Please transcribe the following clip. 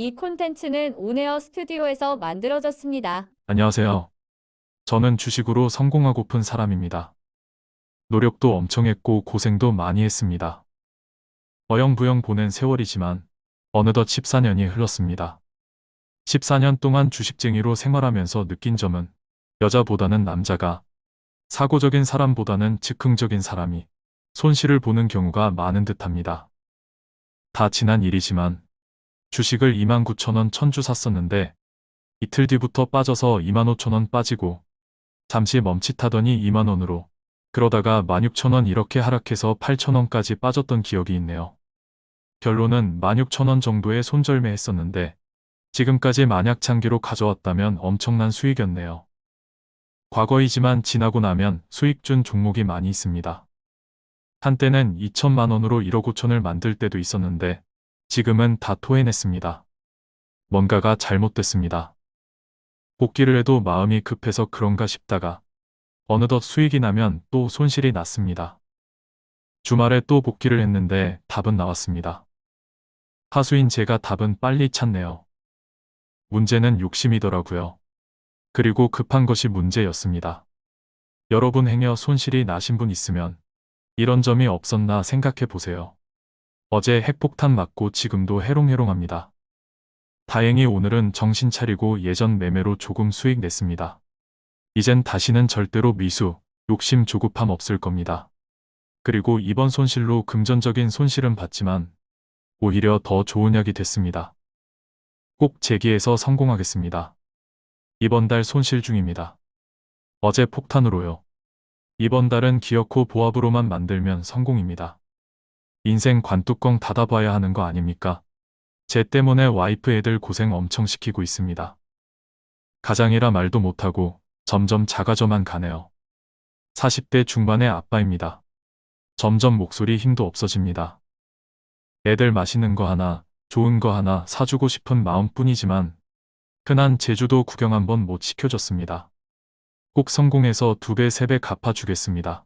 이 콘텐츠는 온에어 스튜디오에서 만들어졌습니다. 안녕하세요. 저는 주식으로 성공하고픈 사람입니다. 노력도 엄청 했고 고생도 많이 했습니다. 어영부영 보낸 세월이지만 어느덧 14년이 흘렀습니다. 14년 동안 주식쟁이로 생활하면서 느낀 점은 여자보다는 남자가 사고적인 사람보다는 즉흥적인 사람이 손실을 보는 경우가 많은 듯합니다. 다 지난 일이지만 주식을 29,000원 천주 샀었는데 이틀 뒤부터 빠져서 25,000원 빠지고 잠시 멈칫하더니 2만원으로 그러다가 16,000원 이렇게 하락해서 8,000원까지 빠졌던 기억이 있네요. 결론은 16,000원 정도의 손절매 했었는데 지금까지 만약 장기로 가져왔다면 엄청난 수익이었네요. 과거이지만 지나고 나면 수익 준 종목이 많이 있습니다. 한때는 2천만 원으로 1억 5천을 만들 때도 있었는데 지금은 다 토해냈습니다. 뭔가가 잘못됐습니다. 복귀를 해도 마음이 급해서 그런가 싶다가 어느덧 수익이 나면 또 손실이 났습니다. 주말에 또 복귀를 했는데 답은 나왔습니다. 하수인 제가 답은 빨리 찾네요. 문제는 욕심이더라고요. 그리고 급한 것이 문제였습니다. 여러분 행여 손실이 나신 분 있으면 이런 점이 없었나 생각해 보세요. 어제 핵폭탄 맞고 지금도 해롱해롱합니다. 다행히 오늘은 정신 차리고 예전 매매로 조금 수익 냈습니다. 이젠 다시는 절대로 미수, 욕심 조급함 없을 겁니다. 그리고 이번 손실로 금전적인 손실은 봤지만 오히려 더 좋은 약이 됐습니다. 꼭 재기에서 성공하겠습니다. 이번 달 손실 중입니다. 어제 폭탄으로요. 이번 달은 기어코 보합으로만 만들면 성공입니다. 인생 관뚜껑 닫아봐야 하는 거 아닙니까? 쟤 때문에 와이프 애들 고생 엄청 시키고 있습니다. 가장이라 말도 못하고 점점 작아져만 가네요. 40대 중반의 아빠입니다. 점점 목소리 힘도 없어집니다. 애들 맛있는 거 하나, 좋은 거 하나 사주고 싶은 마음뿐이지만 흔한 제주도 구경 한번 못 시켜줬습니다. 꼭 성공해서 두 배, 세 배 갚아주겠습니다.